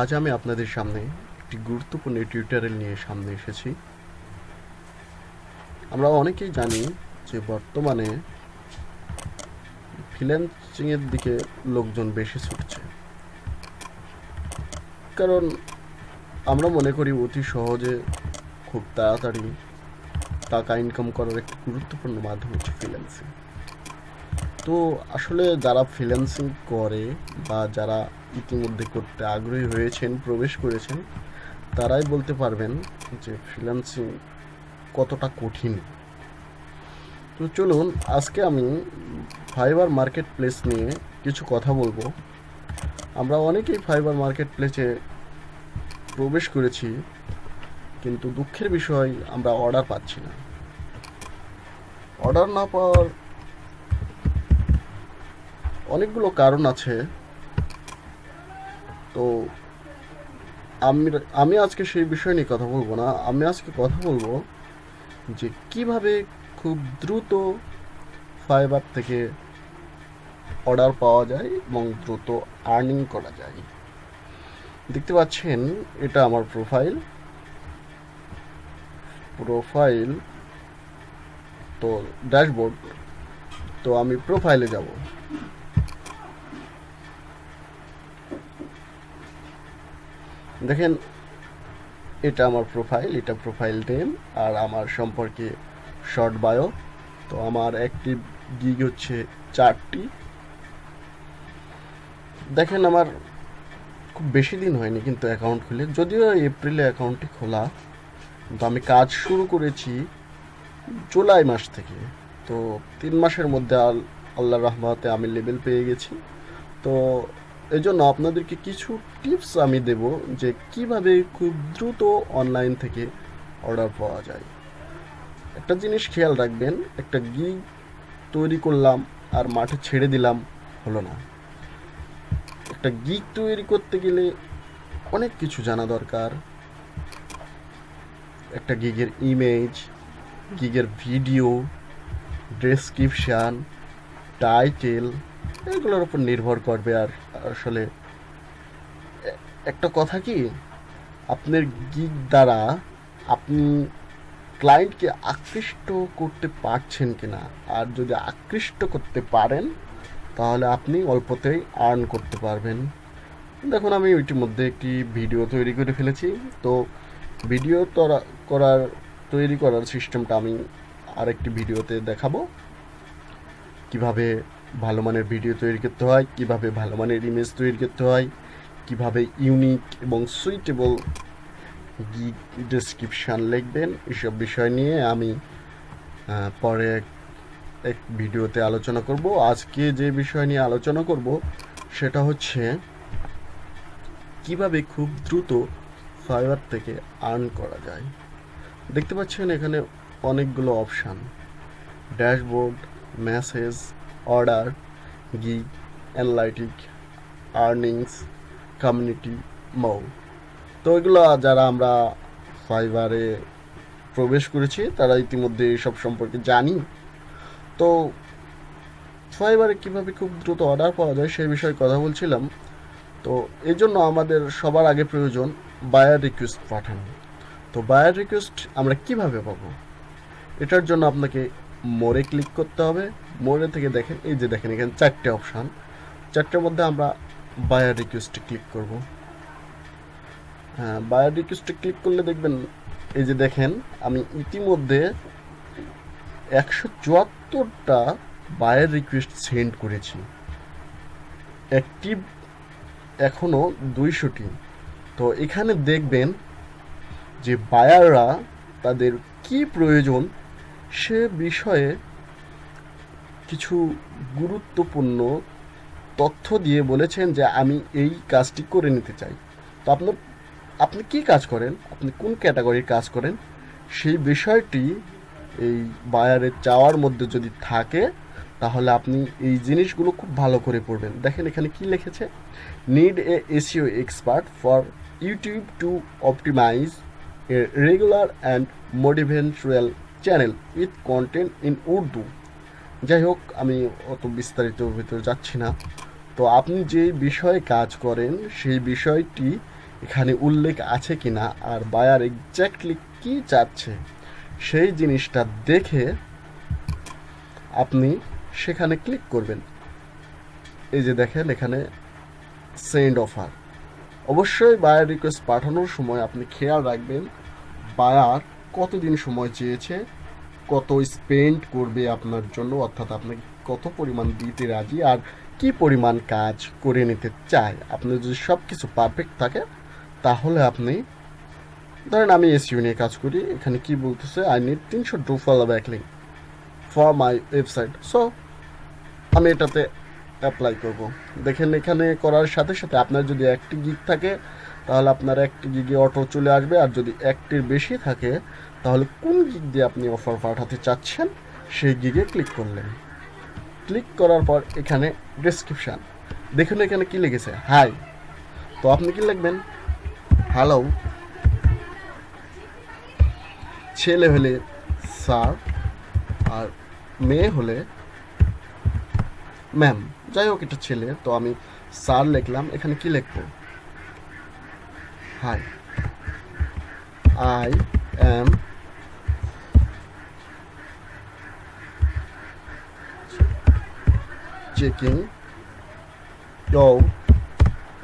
আজ আমি আপনাদের সামনে একটি গুরুত্বপূর্ণ টিউটোরিয়াল নিয়ে সামনে এসেছি। আমরা অনেকেই জানি যে বর্তমানে ফ্রিল্যান্সিংয়ের দিকে লোকজন বেশি ছুটছে। কারণ আমরা মনে করি অতি সহজে খুব তাড়াতাড়ি টাকা ইনকাম করার একটি গুরুত্বপূর্ণ মাধ্যম হচ্ছে ফ্রিল্যান্সিং তো আসলে যারা ফ্রিল্যান্সিং করে বা যারা ইতিমধ্যে করতে আগ্রহী হয়েছেন, প্রবেশ করেছেন, তারাই বলতে পারবেন যে ফ্রিল্যান্সিং কতটা কঠিন। তো চলুন, আজকে আমি ফাইবার মার্কেট প্লেস নিয়ে কিছু কথা বলব। আমরা অনেকেই ফাইবার মার্কেট প্লেসে প্রবেশ করেছি, কিন্তু দুঃখের বিষয়, আমরা অর্ডার পাচ্ছি না। অর্ডার না পাওয়ার অনেকগুলো কারণ আছে। তো আমি আমি আজকে সেই বিষয় নিয়ে কথা বলব না। আমি আজকে কথা বলব যে কীভাবে খুব দ্রুত ফাইবার থেকে অর্ডার পাওয়া যায় এবং দ্রুত আর্নিং করা যায়। দেখতে পাচ্ছেন, এটা আমার প্রোফাইল প্রোফাইল তো ড্যাশবোর্ড তো আমি প্রোফাইলে যাব। দেখেন, এটা আমার প্রোফাইল এটা প্রোফাইল নেম আর আমার সম্পর্কে শর্ট বায়ো তো আমার অ্যাক্টিভ গিগ হচ্ছে চারটি। দেখেন, আমার খুব বেশি দিন হয়নি কিন্তু অ্যাকাউন্ট খুলে। যদিও এপ্রিলে অ্যাকাউন্টটি খোলা, কিন্তু আমি কাজ শুরু করেছি জুলাই মাস থেকে। তো তিন মাসের মধ্যে আল আল্লাহ রহমাতে আমি লেভেল পেয়ে গেছি। তো এই জন্য আপনাদেরকে কিছু টিপস আমি দেব যে কীভাবে খুব দ্রুত অনলাইন থেকে অর্ডার পাওয়া যায়। একটা জিনিস খেয়াল রাখবেন, একটা গিগ তৈরি করলাম আর মাঠে ছেড়ে দিলাম হলো না। একটা গিগ তৈরি করতে গেলে অনেক কিছু জানা দরকার। একটা গিগের ইমেজ গিগের ভিডিও ডেসক্রিপশান টাইটেল এগুলোর উপর নির্ভর করবে আর আসলে, একটা কথা কি, আপনার গিগ দ্বারা আপনি ক্লায়েন্টকে আকৃষ্ট করতে পারছেন কিনা, আর যদি আকৃষ্ট করতে পারেন, তাহলে আপনি অল্পতেই আর্ন করতে পারবেন। দেখুন, আমি ইতিমধ্যে একটি ভিডিও তৈরি করে ফেলেছি, তো ভিডিও করার, তৈরি করার সিস্টেমটা আমি আরেকটি ভিডিওতে দেখাবো। কীভাবে ভালো মানের ভিডিও তৈরি করতে হয়, কীভাবে ভালো মানের ইমেজ তৈরি করতে হয়, কীভাবে ইউনিক এবং সুইটেবল গিগ ডেসক্রিপশান লিখবেন, এসব বিষয় নিয়ে আমি পরে এক ভিডিওতে আলোচনা করব। আজকে যে বিষয় নিয়ে আলোচনা করব, সেটা হচ্ছে কীভাবে খুব দ্রুত ফাইবার থেকে আর্ন করা যায়। দেখতে পাচ্ছেন এখানে অনেকগুলো option dashboard message order, gig, analytic, earnings, community, মৌ। তো এগুলো যারা আমরা ফাইবারে প্রবেশ করেছি, তারা ইতিমধ্যে এসব সম্পর্কে জানি। তো ফাইবারে কীভাবে খুব দ্রুত অর্ডার পাওয়া যায় সেই বিষয়ে কথা বলছিলাম। তো এই জন্য আমাদের সবার আগে প্রয়োজন বায়ার রিকোয়েস্ট পাঠানো। তো বায়ার রিকোয়েস্ট আমরা কীভাবে পাবো? এটার জন্য আপনাকে মোড়ে ক্লিক করতে হবে। মোড়ে থেকে দেখেন এই যে দেখেন এখানে চারটে অপশান চারটের মধ্যে আমরা বায়ার রিকোয়েস্টে ক্লিক করব। হ্যাঁ বায়ার রিকোয়েস্টে ক্লিক করলে দেখবেন, এই যে দেখেন, আমি ইতিমধ্যে একশো চুয়াত্তরটা বায়ার রিকোয়েস্ট সেন্ড করেছি। অ্যাক্টিভ এখনও দুইশোটি। তো এখানে দেখবেন যে বায়াররা তাদের কি প্রয়োজন সে বিষয়ে কিছু গুরুত্বপূর্ণ তথ্য দিয়ে বলেছেন যে আমি এই কাজটি করে নিতে চাই। তো আপনার, আপনি কি কাজ করেন? আপনি কোন ক্যাটাগরির কাজ করেন? সেই বিষয়টি এই বায়ারের চাওয়ার মধ্যে যদি থাকে, তাহলে আপনি এই জিনিসগুলো খুব ভালো করে পড়বেন। দেখেন এখানে কি লিখেছে? Need a SEO expert for YouTube to optimize a regular and motivational channel with content in Urdu যাই হোক আমি অত বিস্তারিত ভিতরে যাচ্ছি না। তো আপনি যে বিষয়ে কাজ করেন, সেই বিষয়টি এখানে উল্লেখ আছে কি না আর বায়ার এক্স্যাক্টলি কি চাচ্ছে, সেই জিনিসটা দেখে আপনি সেখানে ক্লিক করবেন। এই যে দেখেন, এখানে সেন্ড অফার অবশ্যই বায়ার রিকোয়েস্ট পাঠানোর সময় আপনি খেয়াল রাখবেন বায়ার কতদিন সময় চেয়েছে কত স্পেন্ড করবে আপনার জন্য, অর্থাৎ আপনাকে কত পরিমাণ দিতে রাজি আর কি পরিমাণ কাজ করে নিতে চায়। আপনার যদি সব কিছু পারফেক্ট থাকে, তাহলে আপনি, ধরেন আমি এসইউ নিয়ে কাজ করি, এখানে কি বলতেছে আই নিড তিনশো do follow backlink for my website so আমি এটাতে অ্যাপ্লাই করব। দেখেন এখানে করার সাথে সাথে আপনার যদি একটি গিগ থাকে তাহলে আপনার একটি গিগে অটো চলে আসবে আর যদি একটির বেশি থাকে, তাহলে কোন গিগ দিয়ে আপনি অফার পাঠাতে চাচ্ছেন? সেই গিগে ক্লিক করলেন। ক্লিক করার পর এখানে ডেসক্রিপশান দেখুন এখানে কি লিখেছে হাই তো আপনি কি লিখবেন? হ্যালো ছেলে হলে স্যার, আর মেয়ে হলে ম্যাম যাই হোক, এটা ছেলে। তো আমি স্যার লিখলাম। এখানে কি লিখব? hi. I am checking your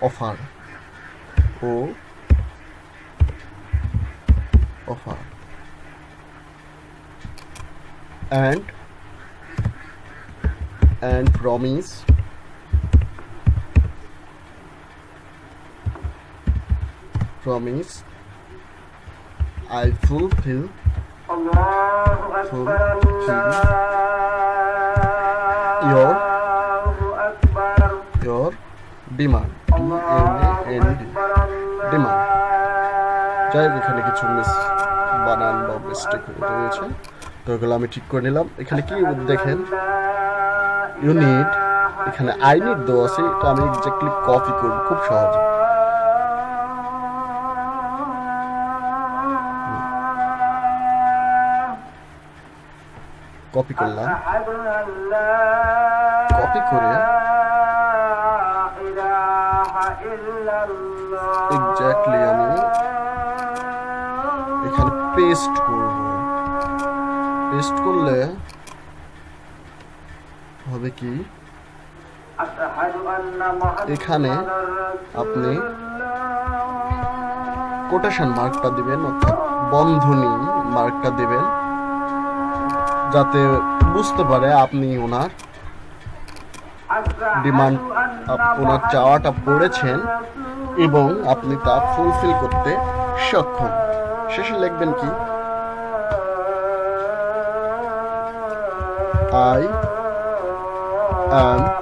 offer Oh, offer and and promise promise. I fulfill fulfill your your demand. Demand. যাই এখানে কিছু মিস বানান বা মিস্টেক রয়েছে তো ওগুলো আমি ঠিক করে নিলাম। এখানে কি দেখেন? ইউনিট এখানে আই নিট দেওয়া আছে। এটা আমি এক্স্যাক্টলি কপি করব। খুব সহজ। কপি করলাম। কপি করে এক্স্যাক্টলি আমি এখানে পেস্ট করব। পেস্ট করলে হবে কি? এখানে আপনি কোটেশন মার্কটা দিবেন অর্থাৎ বন্ধনী মার্কটা দিবেন। যাতে বুঝতে পারে আপনি ওনার ডিমান্ড ওনার চাওয়াটা পড়েছেন এবং আপনি তা ফুলফিল করতে সক্ষম। শেষে লিখবেন কি? I am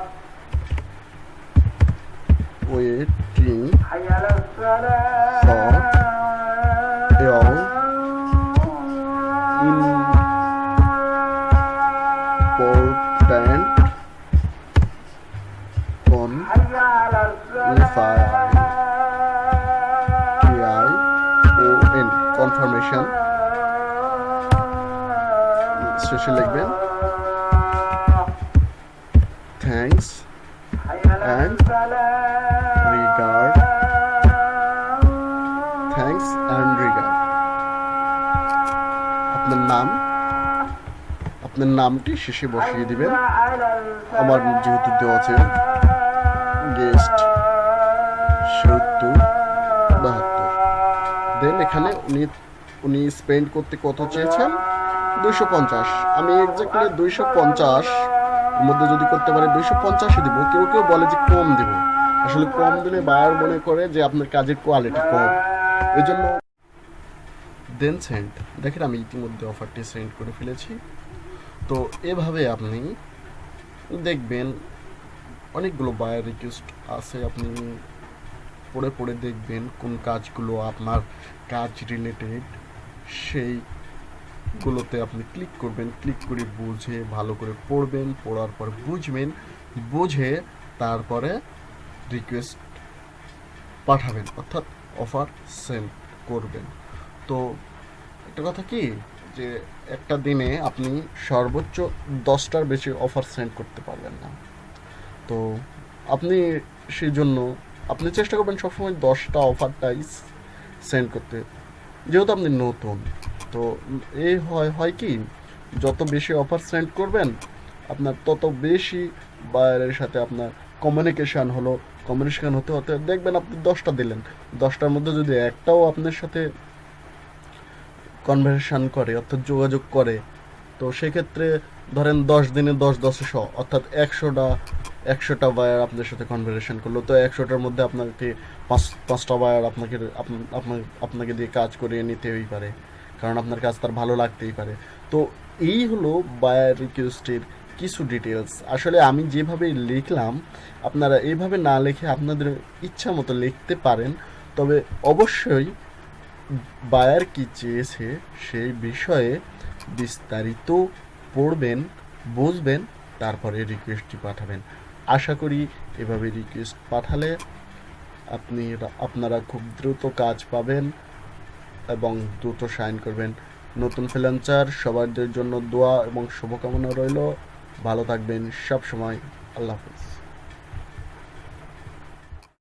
on T-I-O-N confirmation. শেষে লিখবেন thanks and regard. Thanks and regard আপনার নাম আপনার নামটি শেষে বসিয়ে দিবেন। আমার যেহেতু দেওয়া আছে। গেস্ট সত্তর, বাহাত্তর। দেন এখানে উনি উনি স্পেন্ড করতে কত চেয়েছেন? দুইশো পঞ্চাশ। আমি এক্স্যাক্টলি দুইশো পঞ্চাশ মধ্যে যদি করতে পারে দুইশো পঞ্চাশে দিব। কেউ কেউ বলে যে কম দিব। আসলে কম দিলে বায়ার মনে করে যে আপনার কাজের কোয়ালিটি কম। এই জন্য দেন সেন্ড দেখেন আমি ইতিমধ্যে অফারটি সেন্ড করে ফেলেছি। তো এভাবে আপনি দেখবেন অনেকগুলো বায়ার রিকোয়েস্ট আছে, আপনি পড়ে পড়ে দেখবেন কোন কাজগুলো আপনার কাজ রিলেটেড সেইগুলোতে আপনি ক্লিক করবেন ক্লিক করে বুঝে, ভালো করে পড়বেন, পড়ার পর বুঝবেন, বুঝে তারপরে রিকোয়েস্ট পাঠাবেন, অর্থাৎ অফার সেন্ড করবেন। তো একটা কথা কি? যে একটা দিনে আপনি সর্বোচ্চ দশটার বেশি অফার সেন্ড করতে পারবেন না। তো আপনি সেই জন্য আপনি চেষ্টা করবেন সবসময় দশটা অফারটাই সেন্ড করতে। যেহেতু আপনি নতুন, তো এই হয় হয় কি, যত বেশি অফার সেন্ড করবেন, আপনার তত বেশি বায়ারের সাথে আপনার কমিউনিকেশান হলো কমিউনিকেশান হতে হতে দেখবেন আপনি দশটা দিলেন। দশটার মধ্যে যদি একটাও আপনার সাথে কনভারসেশন করে, অর্থাৎ যোগাযোগ করে তো সেক্ষেত্রে ধরেন দশ দিনে দশ দশে শ, অর্থাৎ একশোটা একশোটা বায়ার আপনার সাথে কনভারসেশন করল। তো একশোটার মধ্যে আপনাকে পাঁচ, পাঁচটা বায়ার আপনাকে, আপনা- আপনার আপনাকে দিয়ে কাজ করিয়ে নিতেই পারে। কারণ আপনার কাজ তার ভালো লাগতেই পারে। তো এই হলো বায়ার রিকোয়েস্টের কিছু ডিটেলস আসলে আমি যেভাবে লিখলাম, আপনারা এইভাবে না লিখে আপনাদের ইচ্ছা মতো লিখতে পারেন। তবে অবশ্যই বায়ার কি চেয়েছে সেই বিষয়ে বিস্তারিত পড়বেন, বুঝবেন, তারপরে রিকোয়েস্টটি পাঠাবেন। আশা করি এভাবে রিকোয়েস্ট পাঠালে আপনি আপনারা খুব দ্রুত কাজ পাবেন এবং দ্রুত সাইন করবেন। নতুন ফ্রিল্যান্সার সবার জন্য দোয়া এবং শুভকামনা রইল। ভালো থাকবেন সব সময় আল্লাহ হাফিজ।